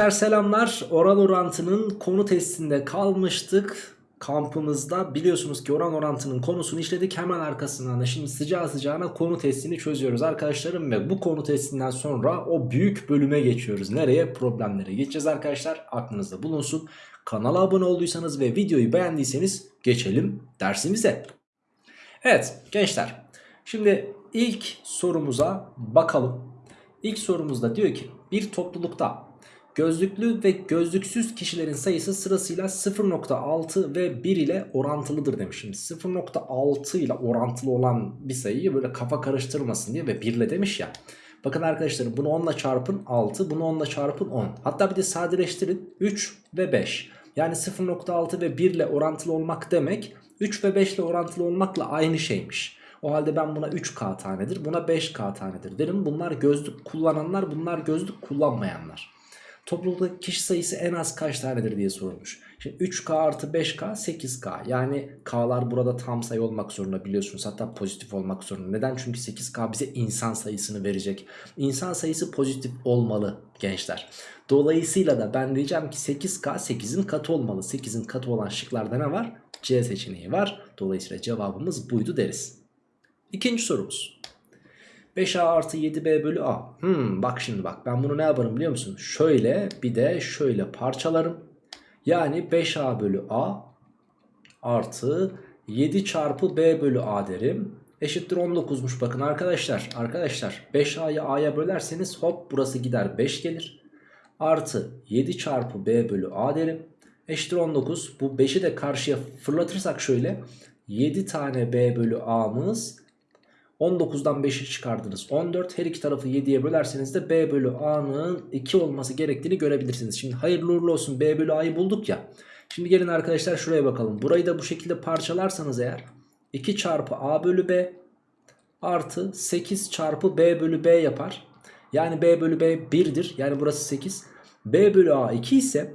Gençler selamlar. Oran orantının konu testinde kalmıştık. Kampımızda biliyorsunuz ki oran orantının konusunu işledik. Hemen arkasından da şimdi sıcağı sıcağına konu testini çözüyoruz arkadaşlarım. Ve bu konu testinden sonra o büyük bölüme geçiyoruz. Nereye? Problemlere geçeceğiz arkadaşlar. Aklınızda bulunsun. Kanala abone olduysanız ve videoyu beğendiyseniz geçelim dersimize. Evet gençler. Şimdi ilk sorumuza bakalım. İlk sorumuzda diyor ki bir toplulukta Gözlüklü ve gözlüksüz kişilerin sayısı sırasıyla 0.6 ve 1 ile orantılıdır demişim. 0.6 ile orantılı olan bir sayıyı böyle kafa karıştırmasın diye ve 1 ile demiş ya. Bakın arkadaşlar bunu 10 ile çarpın 6 bunu 10 ile çarpın 10. Hatta bir de sadeleştirin 3 ve 5. Yani 0.6 ve 1 ile orantılı olmak demek 3 ve 5 ile orantılı olmakla aynı şeymiş. O halde ben buna 3K tanedir buna 5K tanedir derim. Bunlar gözlük kullananlar bunlar gözlük kullanmayanlar. Toplulukta kişi sayısı en az kaç tanedir diye sorulmuş. Şimdi 3K artı 5K 8K. Yani K'lar burada tam sayı olmak zorunda biliyorsunuz. Hatta pozitif olmak zorunda. Neden? Çünkü 8K bize insan sayısını verecek. İnsan sayısı pozitif olmalı gençler. Dolayısıyla da ben diyeceğim ki 8K 8'in katı olmalı. 8'in katı olan şıklarda ne var? C seçeneği var. Dolayısıyla cevabımız buydu deriz. İkinci sorumuz. 5A artı 7B bölü A. Hmm, bak şimdi bak ben bunu ne yaparım biliyor musun? Şöyle bir de şöyle parçalarım. Yani 5A bölü A artı 7 çarpı B bölü A derim. Eşittir 19'muş bakın arkadaşlar. Arkadaşlar 5A'yı A'ya bölerseniz hop burası gider 5 gelir. Artı 7 çarpı B bölü A derim. Eşittir 19. Bu 5'i de karşıya fırlatırsak şöyle. 7 tane B bölü A'mız 19'dan 5'i çıkardınız 14 her iki tarafı 7'ye bölerseniz de B bölü A'nın 2 olması gerektiğini görebilirsiniz. Şimdi hayırlı uğurlu olsun B bölü A'yı bulduk ya. Şimdi gelin arkadaşlar şuraya bakalım. Burayı da bu şekilde parçalarsanız eğer 2 çarpı A bölü B artı 8 çarpı B bölü B yapar. Yani B bölü B 1'dir. Yani burası 8. B bölü A 2 ise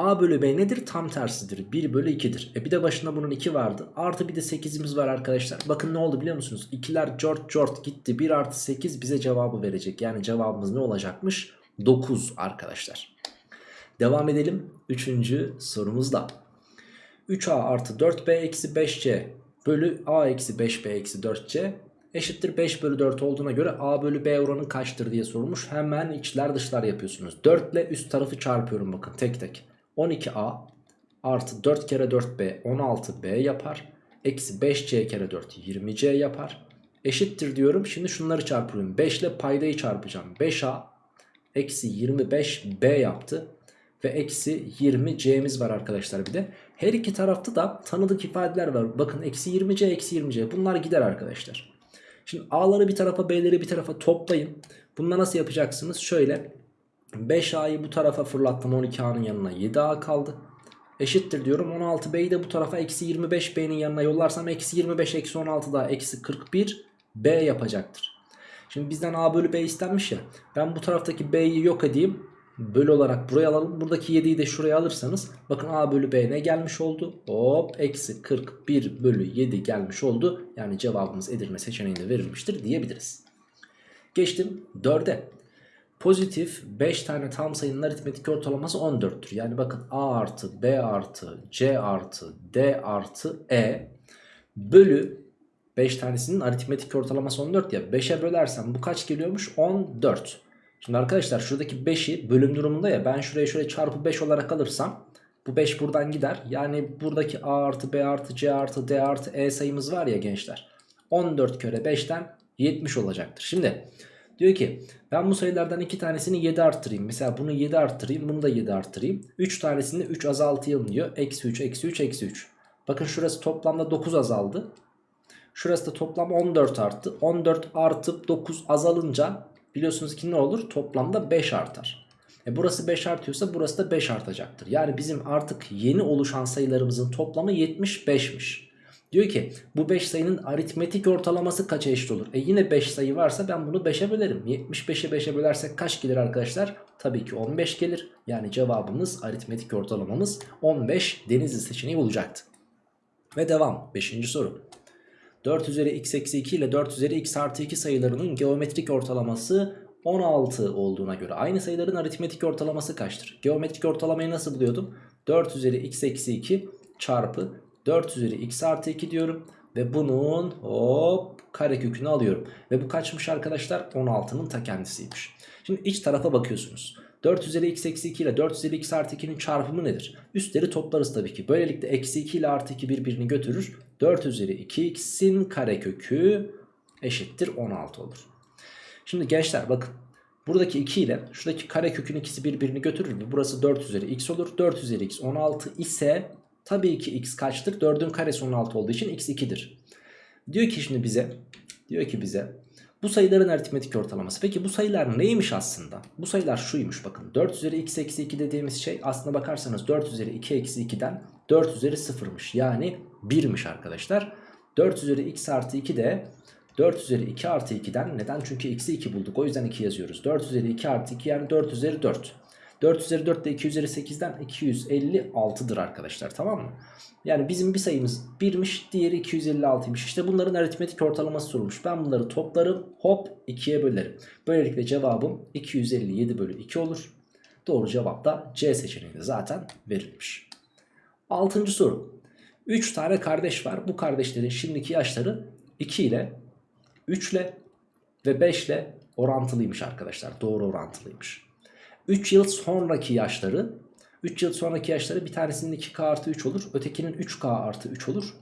A bölü B nedir? Tam tersidir. 1 bölü 2'dir. E bir de başında bunun 2 vardı. Artı bir de 8'imiz var arkadaşlar. Bakın ne oldu biliyor musunuz? 2'ler cort cort gitti. 1 artı 8 bize cevabı verecek. Yani cevabımız ne olacakmış? 9 arkadaşlar. Devam edelim. Üçüncü sorumuzda. 3A artı 4B eksi 5C bölü A eksi 5B eksi 4C eşittir 5 bölü 4 olduğuna göre A bölü B oranı kaçtır diye sorulmuş. Hemen içler dışlar yapıyorsunuz. 4 ile üst tarafı çarpıyorum bakın tek tek. 12A artı 4 kere 4B 16B yapar. Eksi 5C kere 4 20C yapar. Eşittir diyorum. Şimdi şunları çarpıyorum. 5 ile paydayı çarpacağım. 5A eksi 25B yaptı. Ve eksi 20C'miz var arkadaşlar bir de. Her iki tarafta da tanıdık ifadeler var. Bakın eksi 20C eksi 20C bunlar gider arkadaşlar. Şimdi A'ları bir tarafa B'leri bir tarafa toplayın. Bunda nasıl yapacaksınız? Şöyle 5A'yı bu tarafa fırlattım 12A'nın yanına 7A kaldı. Eşittir diyorum 16B'yi de bu tarafa eksi 25B'nin yanına yollarsam eksi 25 eksi 16 daha eksi 41 B yapacaktır. Şimdi bizden A bölü B istenmiş ya. Ben bu taraftaki B'yi yok edeyim. Bölü olarak buraya alalım. Buradaki 7'yi de şuraya alırsanız bakın A bölü B ne gelmiş oldu? Hop eksi 41 bölü 7 gelmiş oldu. Yani cevabımız Edirne seçeneğinde verilmiştir diyebiliriz. Geçtim 4'e. Pozitif 5 tane tam sayının aritmetik ortalaması 14'tür. Yani bakın A artı B artı C artı D artı E bölü 5 tanesinin aritmetik ortalaması 14 ya 5'e bölersem bu kaç geliyormuş? 14. Şimdi arkadaşlar şuradaki 5'i bölüm durumunda ya ben şuraya şöyle çarpı 5 olarak alırsam bu 5 buradan gider. Yani buradaki A artı B artı C artı D artı E sayımız var ya gençler. 14 kere 5'ten 70 olacaktır. Şimdi diyor ki ben bu sayılardan 2 tanesini 7 arttırayım. Mesela bunu 7 arttırayım bunu da 7 arttırayım. 3 tanesini 3 azaltayım diyor. Eksi 3 eksi 3 eksi 3. Bakın şurası toplamda 9 azaldı. Şurası da toplam 14 arttı. 14 artıp 9 azalınca biliyorsunuz ki ne olur? Toplamda 5 artar. E burası 5 artıyorsa burası da 5 artacaktır. Yani bizim artık yeni oluşan sayılarımızın toplamı 75'miş. Diyor ki bu 5 sayının aritmetik ortalaması kaça eşit olur? E yine 5 sayı varsa ben bunu 5'e bölerim. 75'e 5'e bölersek kaç gelir arkadaşlar? Tabii ki 15 gelir. Yani cevabımız aritmetik ortalamamız 15 denizli seçeneği olacaktı. Ve devam 5. soru. 4 üzeri x eksi 2 ile 4 üzeri x artı 2 sayılarının geometrik ortalaması 16 olduğuna göre aynı sayıların aritmetik ortalaması kaçtır? Geometrik ortalamayı nasıl buluyordum? 4 üzeri x eksi 2 çarpı 4 üzeri x artı 2 diyorum. Ve bunun hop karekökünü alıyorum. Ve bu kaçmış arkadaşlar? 16'nın ta kendisiymiş. Şimdi iç tarafa bakıyorsunuz. 4 üzeri x eksi 2 ile 4 üzeri x artı 2'nin çarpımı nedir? Üstleri toplarız tabii ki. Böylelikle eksi 2 ile artı 2 birbirini götürür. 4 üzeri 2x'in karekökü eşittir 16 olur. Şimdi gençler bakın. Buradaki 2 ile şuradaki karekökün ikisi birbirini götürür mü? Burası 4 üzeri x olur. 4 üzeri x 16 ise tabii ki x kaçtır? 4'ün karesi 16 olduğu için x 2'dir. Diyor ki şimdi bize diyor ki bize bu sayıların aritmetik ortalaması. Peki bu sayılar neymiş aslında? Bu sayılar şuymuş bakın. 4 üzeri x eksi 2 dediğimiz şey aslına bakarsanız 4 üzeri 2 eksi 2'den 4 üzeri 0'mış. Yani 1'miş arkadaşlar. 4 üzeri x artı 2 de 4 üzeri 2 artı 2'den neden? Çünkü x'i 2 bulduk. O yüzden 2 yazıyoruz. 4 üzeri 2 artı 2 yani 4 üzeri 4. 4 üzeri 4 de 2 üzeri 8'den 256'dır arkadaşlar tamam mı? Yani bizim bir sayımız 1'miş diğeri 256'ymış. İşte bunların aritmetik ortalaması sorulmuş. Ben bunları toplarım hop 2'ye bölerim. Böylelikle cevabım 257 bölü 2 olur. Doğru cevap da C seçeneğinde zaten verilmiş. Altıncı soru. 3 tane kardeş var. Bu kardeşlerin şimdiki yaşları 2 ile 3 ile ve 5 ile orantılıymış arkadaşlar. Doğru orantılıymış. 3 yıl sonraki yaşları 3 yıl sonraki yaşları bir tanesinin 2K artı 3 olur. Ötekinin 3K artı 3 olur.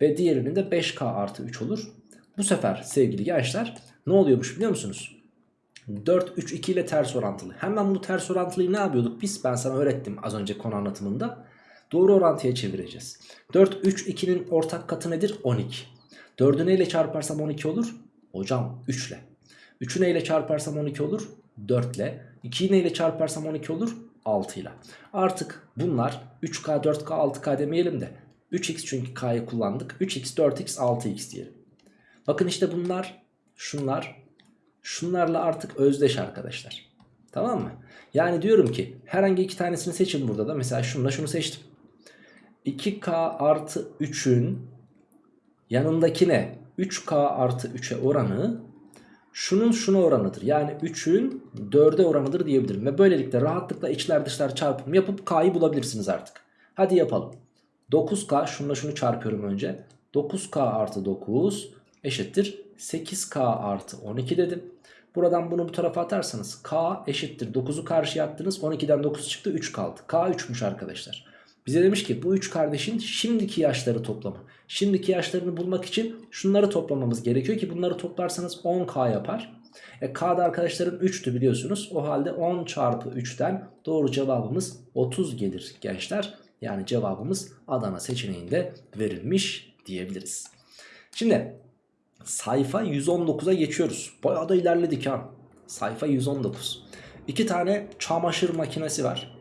Ve diğerinin de 5K artı 3 olur. Bu sefer sevgili gençler ne oluyormuş biliyor musunuz? 4, 3, 2 ile ters orantılı. Hemen bu ters orantılıyı ne yapıyorduk biz? Ben sana öğrettim az önce konu anlatımında. Doğru orantıya çevireceğiz. 4, 3, 2'nin ortak katı nedir? 12. 4'ü neyle çarparsam 12 olur? Hocam 3 ile. 3'ü neyle çarparsam 12 olur? 4 ile. 2'yi neyle çarparsam 12 olur? 6 ile. Artık bunlar 3K, 4K, 6K demeyelim de 3X çünkü K'yı kullandık. 3X, 4X, 6X diyelim. Bakın işte bunlar, şunlar, şunlarla artık özdeş arkadaşlar. Tamam mı? Yani diyorum ki herhangi iki tanesini seçin burada da. Mesela şununla şunu seçtim. 2K artı 3'ün yanındakine 3K artı 3'e oranı şunun şuna oranıdır. Yani 3'ün 4'e oranıdır diyebilirim. Ve böylelikle rahatlıkla içler dışlar çarpım yapıp K'yı bulabilirsiniz artık. Hadi yapalım. 9K şununla şunu çarpıyorum önce. 9K artı 9 eşittir 8K artı 12 dedim. Buradan bunu bu tarafa atarsanız K eşittir 9'u karşıya attınız 12'den 9 çıktı 3 kaldı. K 3'müş arkadaşlar. Bize demiş ki bu 3 kardeşin şimdiki yaşları toplamı. Şimdiki yaşlarını bulmak için şunları toplamamız gerekiyor ki bunları toplarsanız 10K yapar. E, K da arkadaşların 3'tü biliyorsunuz. O halde 10 çarpı 3'ten doğru cevabımız 30 gelir gençler. Yani cevabımız Adana seçeneğinde verilmiş diyebiliriz. Şimdi sayfa 119'a geçiyoruz. Bayağı da ilerledik ha. Sayfa 119. İki tane çamaşır makinesi var.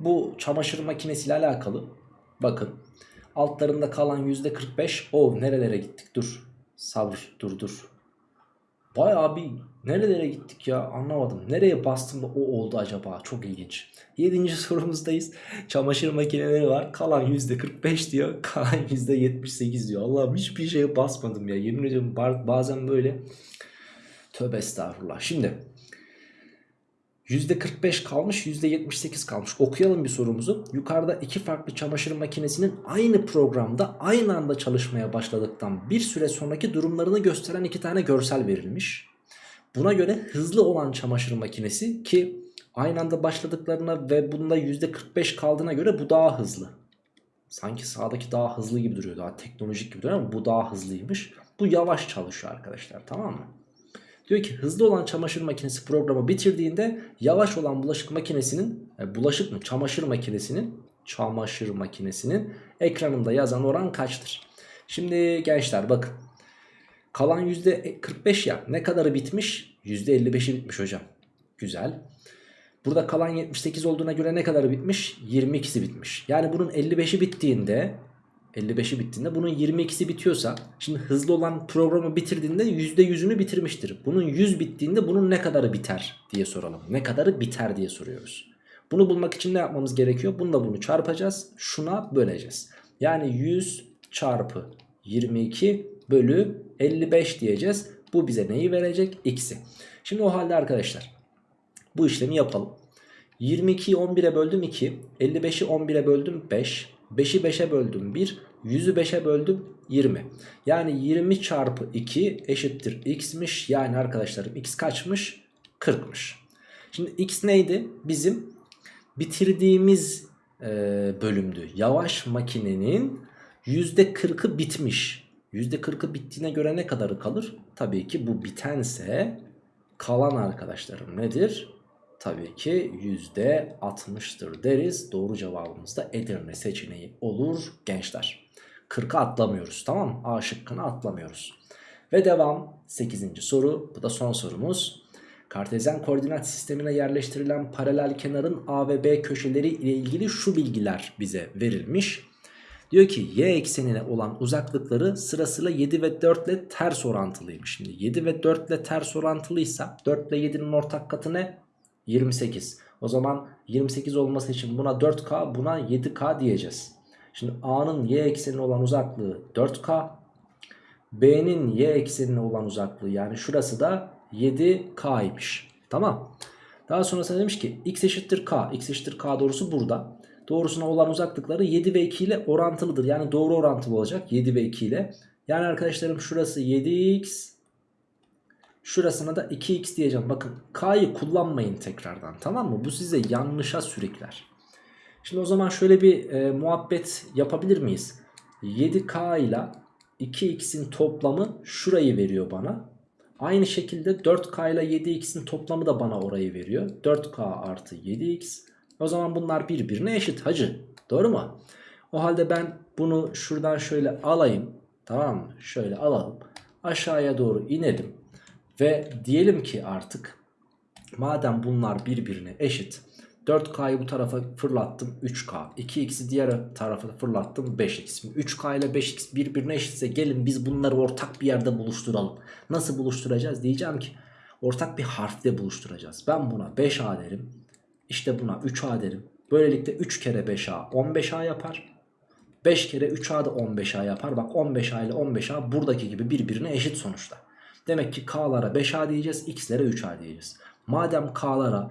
Bu çamaşır makinesiyle alakalı bakın altlarında kalan %45 o nerelere gittik dur sabır dur dur Bayağı bir nerelere gittik ya anlamadım. Nereye bastım da o oldu acaba? Çok ilginç. 7. sorumuzdayız. Çamaşır makineleri var. Kalan %45 diyor. Kalan %78 diyor. Allah'ım hiçbir şeye basmadım ya. Yemin ediyorum bazen böyle. Tövbe estağfurullah. Şimdi %45 kalmış %78 kalmış. Okuyalım bir sorumuzu. Yukarıda iki farklı çamaşır makinesinin aynı programda aynı anda çalışmaya başladıktan bir süre sonraki durumlarını gösteren iki tane görsel verilmiş. Buna göre hızlı olan çamaşır makinesi ki aynı anda başladıklarına ve bunda %45 kaldığına göre bu daha hızlı. Sanki sağdaki daha hızlı gibi duruyor. Daha teknolojik gibi duruyor ama bu daha hızlıymış. Bu yavaş çalışıyor arkadaşlar tamam mı? Diyor ki hızlı olan çamaşır makinesi programı bitirdiğinde yavaş olan bulaşık makinesinin e, bulaşık mı çamaşır makinesinin çamaşır makinesinin ekranında yazan oran kaçtır? Şimdi gençler bakın kalan %45 ya ne kadarı bitmiş? %55'i bitmiş hocam. Güzel. Burada kalan 78 olduğuna göre ne kadarı bitmiş? 22'si bitmiş. Yani bunun 55'i bittiğinde 55'i bittiğinde bunun 22'si bitiyorsa şimdi hızlı olan programı bitirdiğinde %100'ünü bitirmiştir. Bunun 100 bittiğinde bunun ne kadarı biter diye soralım. Ne kadarı biter diye soruyoruz. Bunu bulmak için ne yapmamız gerekiyor? Bunu da bunu çarpacağız. Şuna böleceğiz. Yani 100 çarpı 22 bölü 55 diyeceğiz. Bu bize neyi verecek? X'i. Şimdi o halde arkadaşlar bu işlemi yapalım. 22'yi 11'e böldüm 2. 55'i 11'e böldüm 5. 5'i 5'e böldüm 1. 100'ü 5'e böldüm 20. Yani 20 çarpı 2 eşittir x'miş. Yani arkadaşlarım x kaçmış? 40'mış. Şimdi x neydi? Bizim bitirdiğimiz e, bölümdü. Yavaş makinenin %40'ı bitmiş. %40'ı bittiğine göre ne kadarı kalır? Tabii ki bu bitense kalan arkadaşlarım nedir? Tabii ki %60'tır deriz. Doğru cevabımız da Edirne seçeneği olur gençler. 40'a atlamıyoruz tamam mı? A şıkkını atlamıyoruz. Ve devam 8. soru. Bu da son sorumuz. Kartezyen koordinat sistemine yerleştirilen paralel kenarın A ve B köşeleri ile ilgili şu bilgiler bize verilmiş. Diyor ki y eksenine olan uzaklıkları sırasıyla 7 ve 4 ile ters orantılıymış. Şimdi 7 ve 4 ile ters orantılıysa 4 ile 7'nin ortak katı ne? 28. O zaman 28 olması için buna 4K buna 7K diyeceğiz. Şimdi A'nın y eksenine olan uzaklığı 4K. B'nin y eksenine olan uzaklığı yani şurası da 7K'ymış. Tamam. Daha sonrasında demiş ki x eşittir K. x eşittir K doğrusu burada. Doğrusuna olan uzaklıkları 7 ve 2 ile orantılıdır. Yani doğru orantılı olacak 7 ve 2 ile. Yani arkadaşlarım şurası 7x. Şurasına da 2x diyeceğim. Bakın K'yı kullanmayın tekrardan tamam mı? Bu size yanlışa sürükler. Şimdi o zaman şöyle bir e, muhabbet yapabilir miyiz? 7K ile 2x'in toplamı şurayı veriyor bana. Aynı şekilde 4K ile 7x'in toplamı da bana orayı veriyor. 4K artı 7x. O zaman bunlar birbirine eşit hacı. Doğru mu? O halde ben bunu şuradan şöyle alayım. Tamam mı? Şöyle alalım. Aşağıya doğru inelim. Ve diyelim ki artık madem bunlar birbirine eşit 4K'yı bu tarafa fırlattım 3K 2X'i diğer tarafa fırlattım 5X 3K ile 5X birbirine eşitse gelin biz bunları ortak bir yerde buluşturalım. Nasıl buluşturacağız? Diyeceğim ki ortak bir harfle buluşturacağız. Ben buna 5A derim işte buna 3A derim. Böylelikle 3 kere 5A 15A yapar. 5 kere 3A da 15A yapar. Bak 15A ile 15A buradaki gibi birbirine eşit sonuçta Demek ki K'lara 5A diyeceğiz X'lere 3A diyeceğiz Madem K'lara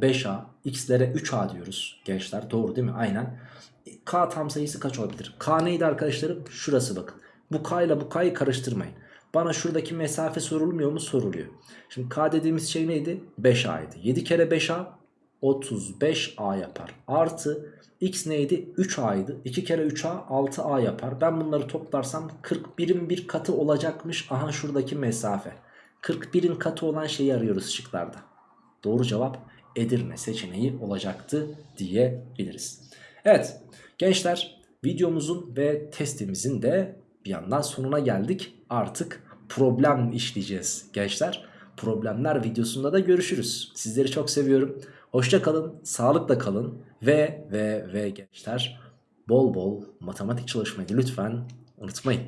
5A, x'lere 3A diyoruz gençler. Doğru değil mi? Aynen. K tam sayısı kaç olabilir? K neydi arkadaşlarım? Şurası bakın. Bu K ile bu K'yı karıştırmayın. Bana şuradaki mesafe sorulmuyor mu? Soruluyor. Şimdi K dediğimiz şey neydi? 5A'ydı. 7 kere 5A 35A yapar. Artı X neydi? 3A'ydı. 2 kere 3A 6A yapar. Ben bunları toplarsam 41'in bir katı olacakmış. Aha şuradaki mesafe. 41'in katı olan şeyi arıyoruz şıklarda. Doğru cevap Edirne seçeneği olacaktı diyebiliriz. Evet gençler videomuzun ve testimizin de bir yandan sonuna geldik. Artık problem işleyeceğiz gençler. Problemler videosunda da görüşürüz. Sizleri çok seviyorum. Hoşça kalın, sağlıkla kalın ve ve ve gençler bol bol matematik çalışmayı lütfen unutmayın.